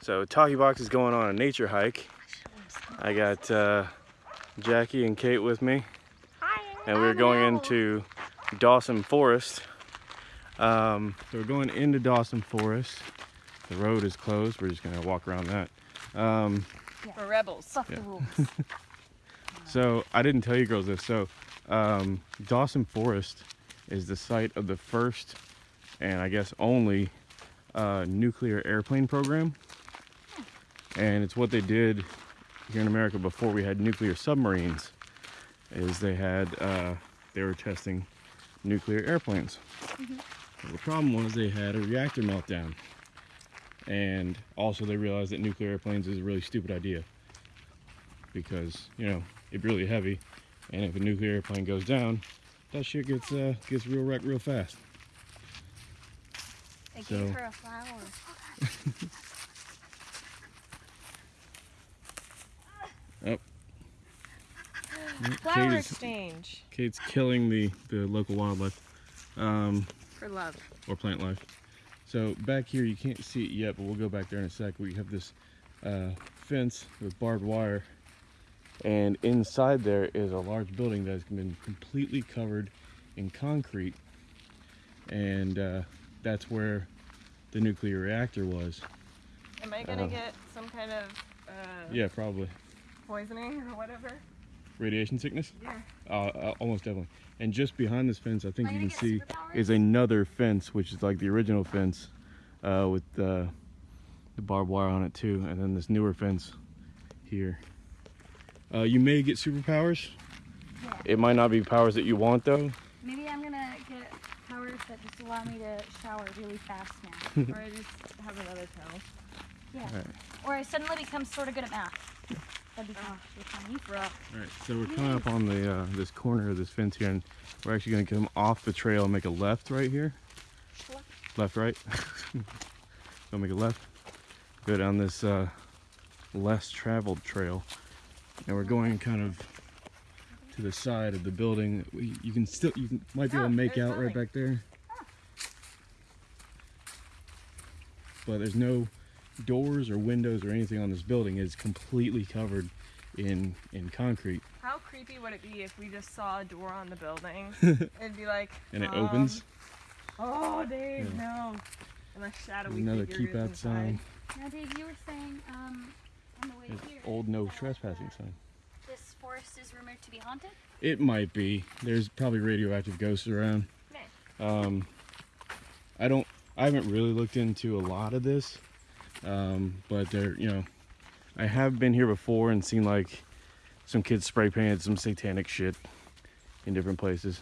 So Talkie Box is going on a nature hike. I got uh, Jackie and Kate with me. Hi. And we're going into Dawson Forest. Um, so we're going into Dawson Forest. The road is closed. We're just gonna walk around that. Um, We're rebels. Fuck Yeah. the rules. so I didn't tell you girls this. So um, Dawson Forest is the site of the first and I guess only uh, nuclear airplane program. And it's what they did here in America before we had nuclear submarines. Is they had uh, they were testing nuclear airplanes. But The problem was they had a reactor meltdown. And also they realized that nuclear airplanes is a really stupid idea. Because, you know, it's really heavy. And if a nuclear airplane goes down, that shit gets uh, gets real wrecked real fast. I So- gave her a flower. Flower Kate is, exchange Kate's killing the, the local wildlife. Um, for love. or plant life. So back here, you can't see it yet, but we'll go back there in a sec. We have this uh, fence with barbed wire, and inside there is a large building that has been completely covered in concrete, and uh, that's where the nuclear reactor was. Am I gonna Uh, get some kind of uh, Yeah, probably poisoning or whatever? Radiation sickness. Yeah. Uh, uh, almost definitely. And just behind this fence, I think I you can see is another fence, which is like the original fence uh, with uh, the barbed wire on it too, and then this newer fence here. Uh, you may get superpowers. Yeah. It might not be powers that you want though. Maybe I'm gonna get powers that just allow me to shower really fast now. or I just have another tail. Yeah. Alright. Or I suddenly become sort of good at math. That'd be fun. Be fun. You All right, so we're coming up on the uh, this corner of this fence here, and we're actually going to come off the trail and make a left right here. Left, right. Gonna make a left. Go down this uh, less traveled trail, and we're going kind of to the side of the building. We, you can still you can, might be able to Oh, make out right back there, but there's no doors or windows or anything on this building. It's completely covered in in concrete. How creepy would it be if we just saw a door on the building? It'd be like. and it um, opens. Oh, Dave, no. And a shadowy Another keep out sign. Now, Dave, you were saying um, on the way There's here. old no trespassing sign. This forest is rumored to be haunted. It might be. There's probably radioactive ghosts around. Um, I don't. I haven't really looked into a lot of this, um, but there, you know, I have been here before and seen like some kids spray painted some satanic shit in different places.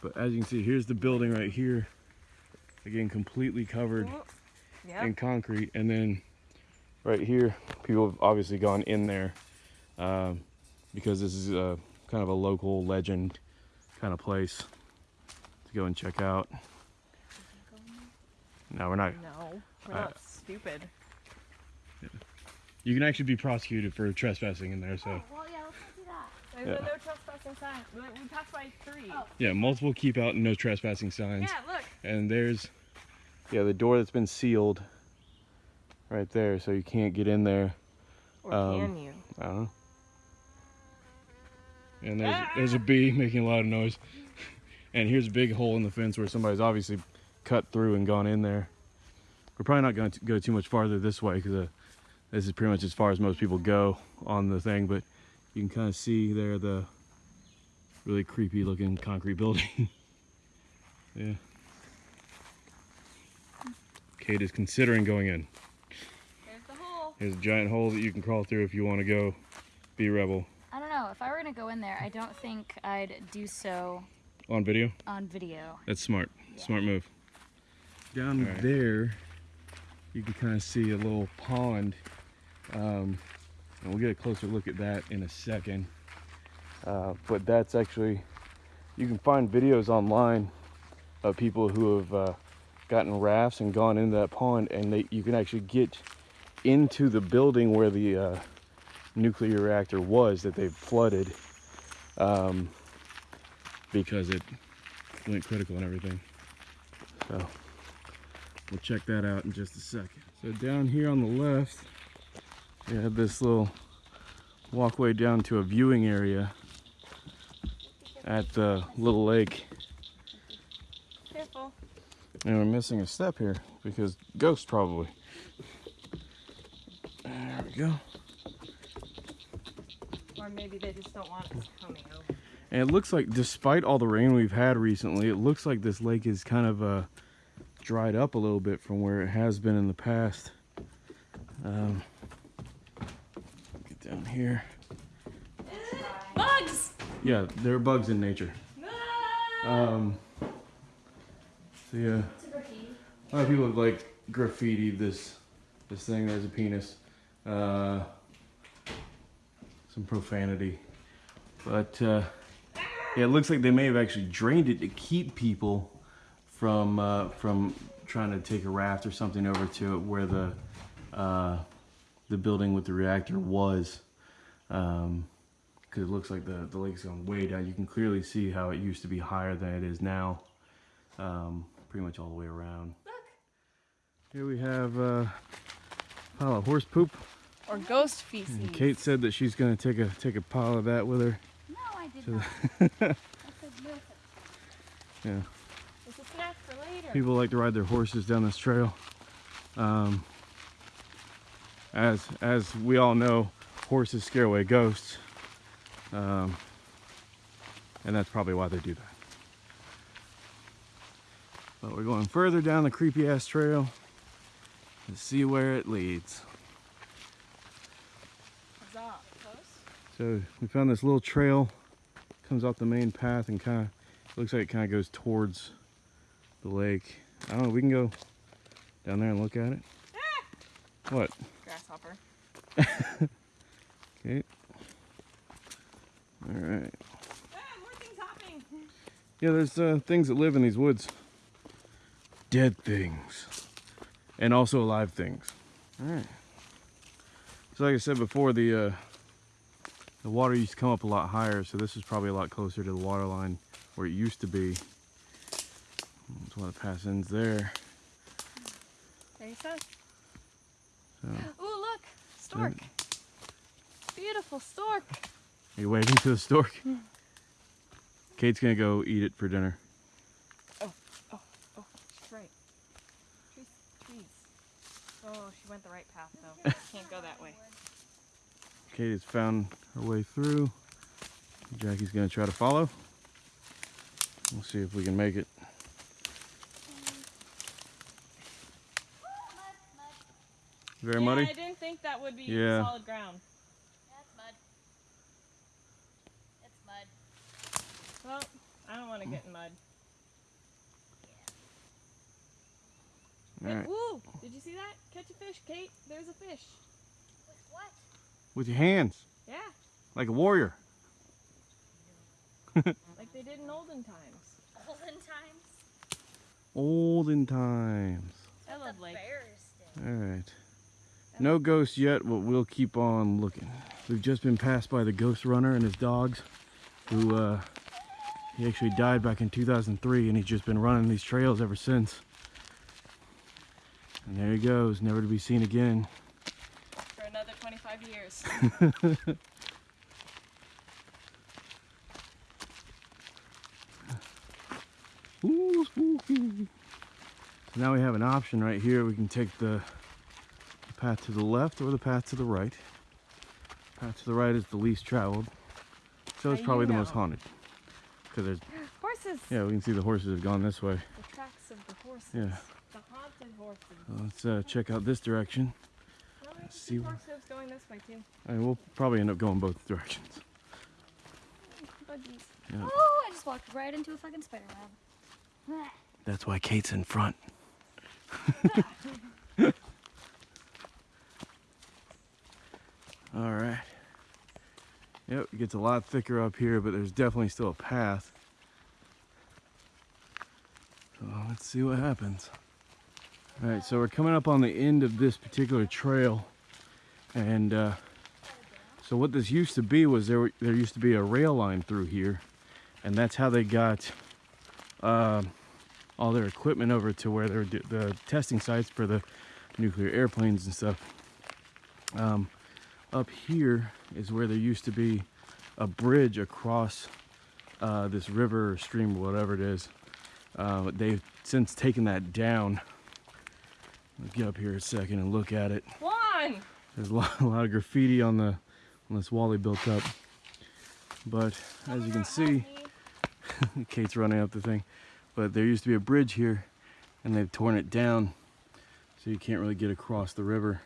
But as you can see, here's the building right here. Again, completely covered Yep. in concrete and then right here people have obviously gone in there um, because this is a kind of a local legend kind of place to go and check out no we're not No, we're Uh, not stupid. You can actually be prosecuted for trespassing in there so Oh, well, yeah, let's not do that. There's yeah. no trespassing sign. We, we passed by three. Oh. yeah multiple keep out and no trespassing signs Yeah, look. and there's yeah the door that's been sealed right there so you can't get in there Or Um, can you? I don't know. And there's there's a bee making a lot of noise. And here's a big hole in the fence where somebody's obviously cut through and gone in there. We're probably not going to go too much farther this way because uh, this is pretty much as far as most people go on the thing. But you can kind of see there the really creepy looking concrete building. yeah. Kate is considering going in. There's the hole. There's a giant hole that you can crawl through if you want to go be a rebel I don't know. If I were gonna go in there, I don't think I'd do so on video. on video. That's smart. Smart move. Down Alright. there, you can kind of see a little pond. Um, and we'll get a closer look at that in a second. Uh, but that's actually, you can find videos online of people who have uh, gotten rafts and gone into that pond, and they, you can actually get into the building where the uh, nuclear reactor was that they've flooded um, because it went critical and everything. So we'll check that out in just a second. So down here on the left, we have this little walkway down to a viewing area at the little lake. Careful. And we're missing a step here because ghost probably. There we go. Or maybe they just don't want us coming over. And it looks like, despite all the rain we've had recently, it looks like this lake is kind of uh, dried up a little bit from where it has been in the past. Um, here. Bugs! Yeah, there are bugs in nature. Um, so yeah, a lot of people have like graffitied this this thing. There's a penis. Uh, some profanity, but uh, yeah, it looks like they may have actually drained it to keep people from uh, from trying to take a raft or something over to it where the uh, the building with the reactor was. Um, because it looks like the, the lake's gone way down. You can clearly see how it used to be higher than it is now, um, pretty much all the way around. Here we have uh, a pile of horse poop. Or ghost feces. And Kate said that she's gonna take a take a pile of that with her. No, I did So- not. I said no. Yeah, It's a snack for later. people like to ride their horses down this trail. Um, as as we all know, horses scare away ghosts, um, and that's probably why they do that. But we're going further down the creepy ass trail to see where it leads. So we found this little trail, comes off the main path and kind of looks like it kind of goes towards the lake. I don't know. We can go down there and look at it. What? Grasshopper. Okay. All right. Ah, more things hopping. Yeah, there's uh, things that live in these woods. Dead things. And also alive things. All right. So like I said before, the uh, the water used to come up a lot higher, so this is probably a lot closer to the water line where it used to be. That's why the pass ends there. There you go. So, Ooh, look. Stork. Beautiful stork. are you waving to the stork? Kate's gonna go eat it for dinner. Oh, oh, oh, she's right. Trees. Trees. Oh, she went the right path though. Can't go that way. Kate has found her way through. Jackie's gonna try to follow. We'll see if we can make it. Very yeah, muddy? I didn't think that would be Yeah. solid ground. That's mud. It's mud. Well, I don't want to get in mud. Hey, Alright. Woo! Did you see that? Catch a fish, Kate. There's a fish. With what? With your hands, Yeah, like a warrior. like they did in olden times. Olden times. Olden times. I love the lake. Alright. No ghosts yet, but we'll keep on looking. We've just been passed by the ghost runner and his dogs, who uh, he actually died back in 2003, and he's just been running these trails ever since. And there he goes, never to be seen again. For another 25 years. Ooh, spooky. So now we have an option right here. We can take the, the path to the left or the path to the right. Path to the right is the least traveled, so it's probably the most haunted. Because there's Horses. Yeah, we can see the horses have gone this way. The tracks of the horses. Yeah. The haunted horses. So let's uh, check out this direction. Let's see see horse going this way too. I mean, we'll probably end up going both directions. Buggies. Yeah. Oh, I just walked right into a fucking spider web. That's why Kate's in front. All right. Yep, it gets a lot thicker up here, but there's definitely still a path. So let's see what happens. All right, so we're coming up on the end of this particular trail, and uh, so what this used to be was there there used to be a rail line through here, and that's how they got um all their equipment over to where they're the testing sites for the nuclear airplanes and stuff. Um, up here is where there used to be a bridge across uh, this river or stream, whatever it is. Uh, they've since taken that down. Let's get up here a second and look at it. Juan! There's a lot, a lot of graffiti on the on this wall they built up. But as you can see, Kate's running up the thing. But there used to be a bridge here, and they've torn it down, so you can't really get across the river.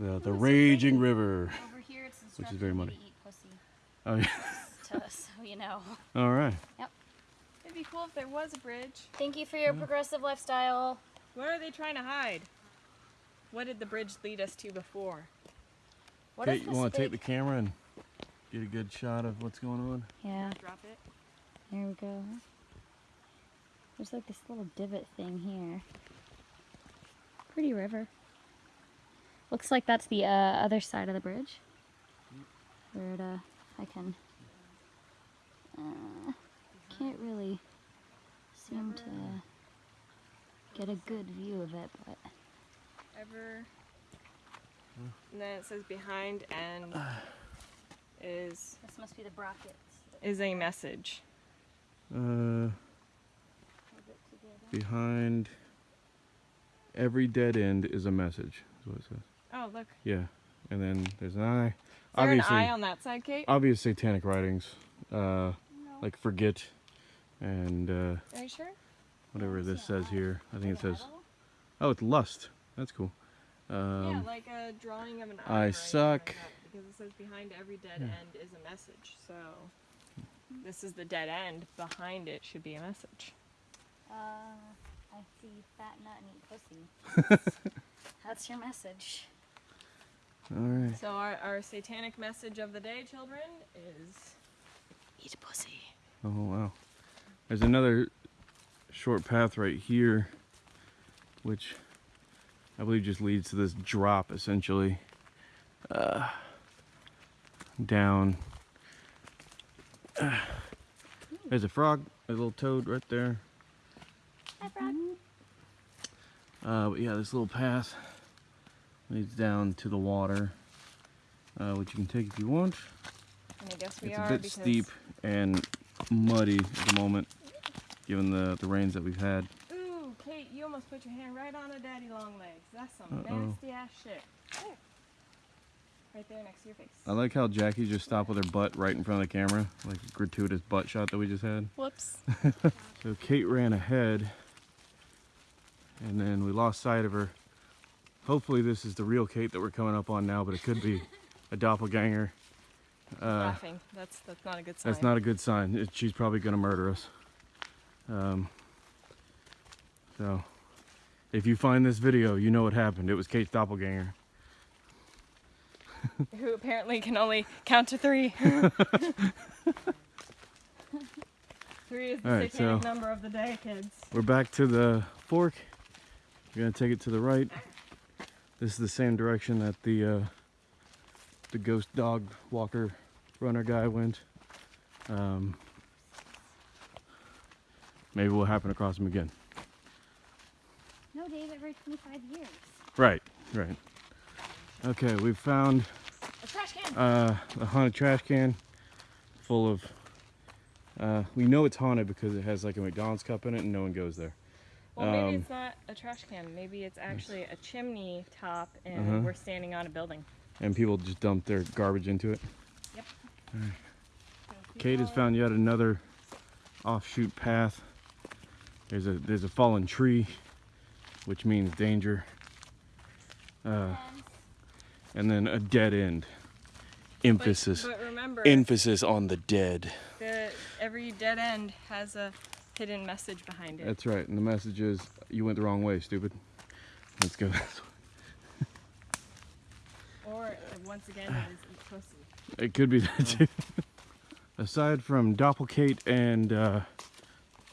The, the raging raining. river. Over here, it's Which is very instructing muddy. to eat pussy. Oh yeah. to, so you know. All right. Yep. It'd be cool if there was a bridge. Thank you for your progressive lifestyle. Where are they trying to hide? What did the bridge lead us to before? What Kate, if you want to take the camera and get a good shot of what's going on? Yeah, Drop it. there we go. There's like this little divot thing here. Pretty river. Looks like that's the uh, other side of the bridge. Where it, uh, I can. Uh, can't really seem to get a good view of it, but Ever. And then it says behind and is this must be the brackets. is a message. Uh, behind every dead end is a message. Is what it says. Oh look. Yeah, and then there's an eye. Is there Obviously, an eye on that side, Kate? obvious satanic writings, uh, No. like forget, and uh, Are you sure? whatever this says eye. here. I think it says, oh, it's lust. That's cool. yeah, Um, like a drawing of an eye. I or suck. Like because it says behind every dead Yeah. end is a message. So this is the dead end. Behind it should be a message. Uh, I see fat nut and eat pussy. That's your message. All right. So our, our satanic message of the day, children, is eat a pussy. Oh wow. There's another short path right here, which I believe just leads to this drop essentially. Uh, down. Uh, there's a frog, a little toad right there. Hi, Frog. Uh, but yeah, this little path leads down to the water, uh, which you can take if you want. I guess we It's are a bit because steep and muddy at the moment, given the, the rains that we've had. Ooh, Kate, you almost put your hand right on a daddy long legs. That's some Uh-oh. nasty ass shit. There. Right there next to your face. I like how Jackie just stopped with her butt right in front of the camera, like a gratuitous butt shot that we just had. Whoops. So Kate ran ahead, and then we lost sight of her. Hopefully this is the real Kate that we're coming up on now, but it could be a doppelganger. Uh, Laughing. That's that's not a good sign. that's not a good sign. It- She's probably gonna murder us. Um, so, if you find this video, you know what happened. It was Kate's doppelganger. Who apparently can only count to three. three is the Alright, satanic so- number of the day, kids. We're back to the fork. We're gonna take it to the right. This is the same direction that the uh, the ghost dog walker runner guy went. Um, maybe we'll happen across him again. No, Dave, every 25 years. Right, right. Okay, we've found A trash can. uh, a haunted trash can full of. Uh, we know it's haunted because it has like a McDonald's cup in it, and no one goes there. well, maybe um, it's not a trash can. Maybe it's actually a chimney top, and Uh-huh. we're standing on a building. And people just dump their garbage into it. Yep. Kate has found yet another offshoot path. There's a there's a fallen tree, which means danger, uh, and then a dead end. But- Emphasis But, remember, emphasis on the dead. the, every dead end has a hidden message behind it. That's right. And the message is you went the wrong way, stupid. Let's go. this way. Or once again, it is pussy. It could be that too. Aside from Doppelkate and uh,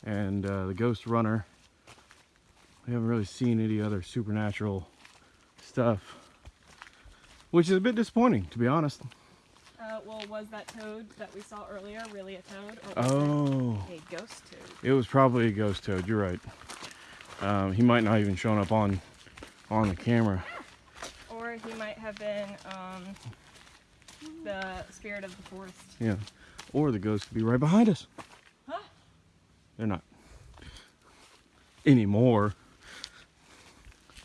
and uh, the Ghost Runner, we haven't really seen any other supernatural stuff, which is a bit disappointing, to be honest. Uh, well, was that toad that we saw earlier really a toad, or was Oh, it a ghost toad. It was probably a ghost toad. You're right. Um, he might not even shown up on on the camera. Or he might have been um, the spirit of the forest. Yeah. Or the ghost could be right behind us. Huh? They're not anymore.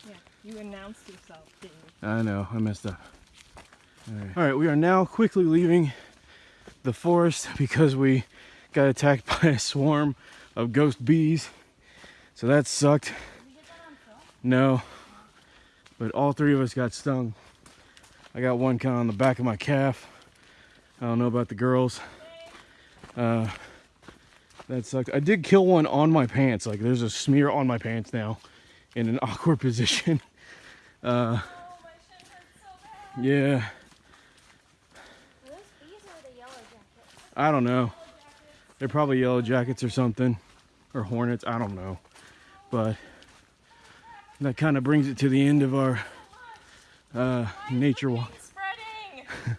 Yeah, you announced yourself, didn't you? I know, I messed up. All right. All right, we are now quickly leaving the forest because we got attacked by a swarm of ghost bees. So that sucked. No, but all three of us got stung. I got one kind of on the back of my calf. I don't know about the girls. Uh, that sucked. I did kill one on my pants. Like there's a smear on my pants now in an awkward position. Uh, yeah. Are those bees or the yellow jackets? I don't know. They're probably yellow jackets or something, or hornets. I don't know. But that kind of brings it to the end of our uh, nature walk. It's spreading.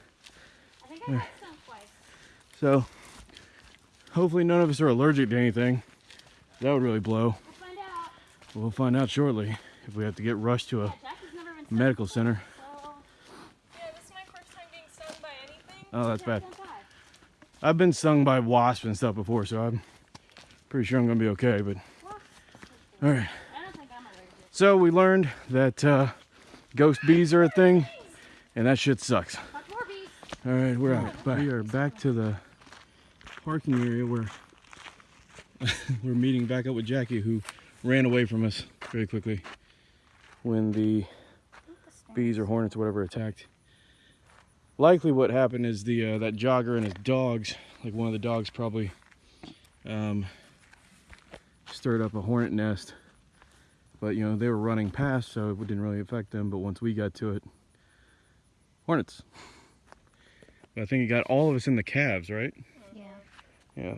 I think I got stung twice. So hopefully none of us are allergic to anything. That would really blow. We'll find out. We'll find out shortly if we have to get rushed to a Jackie's never been stung medical center. So Yeah, this is my first time getting stung by anything. Oh, that's bad. I've been stung by wasps and stuff before, so I'm pretty sure I'm gonna be okay. But all right. So we learned that uh, ghost bees are a thing, and that shit sucks. All right, we're out. Bye. We are back to the parking area where we're meeting back up with Jackie, who ran away from us very quickly when the bees or hornets or whatever attacked. Likely, what happened is the uh, that jogger and his dogs, like one of the dogs, probably um, stirred up a hornet nest. But you know they were running past, so it didn't really affect them. But once we got to it, hornets. But I think it got all of us in the calves, right? Yeah. Yeah.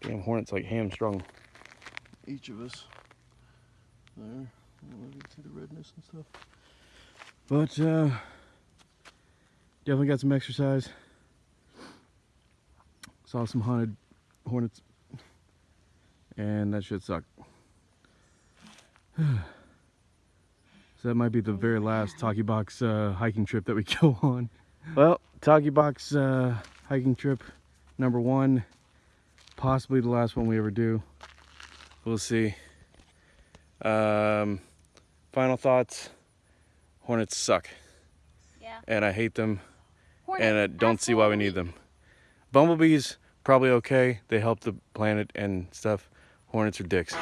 Damn hornets like hamstrung each of us. There. You can see the redness and stuff. But uh definitely got some exercise. Saw some haunted hornets. And that shit sucked. so that might be the very last Talkie Box uh, hiking trip that we go on. Well, Talkie Box uh, hiking trip number one possibly the last one we ever do. We'll see. Um, final thoughts. Hornets suck, Yeah. and I hate them, and I don't see why we need them. Bumblebees probably okay. They help the planet and stuff. Hornets are dicks.